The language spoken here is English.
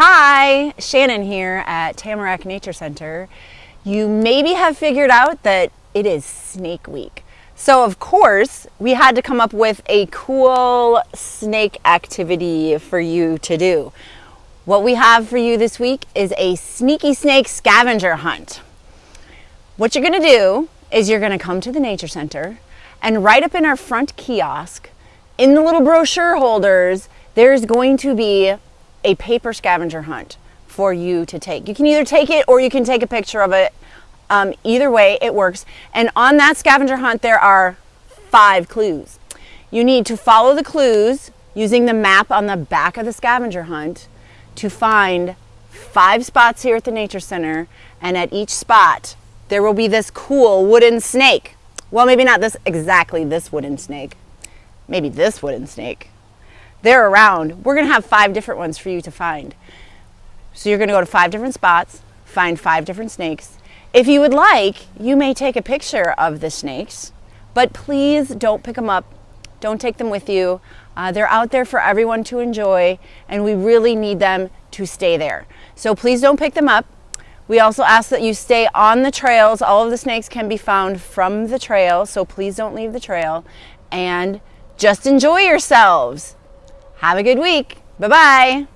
Hi, Shannon here at Tamarack Nature Center. You maybe have figured out that it is Snake Week. So of course, we had to come up with a cool snake activity for you to do. What we have for you this week is a sneaky snake scavenger hunt. What you're gonna do is you're gonna come to the Nature Center and right up in our front kiosk, in the little brochure holders, there's going to be a paper scavenger hunt for you to take. You can either take it or you can take a picture of it. Um, either way, it works. And on that scavenger hunt, there are five clues. You need to follow the clues using the map on the back of the scavenger hunt to find five spots here at the Nature Center. And at each spot, there will be this cool wooden snake. Well, maybe not this exactly this wooden snake. Maybe this wooden snake they're around. We're gonna have five different ones for you to find. So you're gonna go to five different spots, find five different snakes. If you would like, you may take a picture of the snakes, but please don't pick them up. Don't take them with you. Uh, they're out there for everyone to enjoy, and we really need them to stay there. So please don't pick them up. We also ask that you stay on the trails. All of the snakes can be found from the trail, so please don't leave the trail. And just enjoy yourselves. Have a good week. Bye-bye.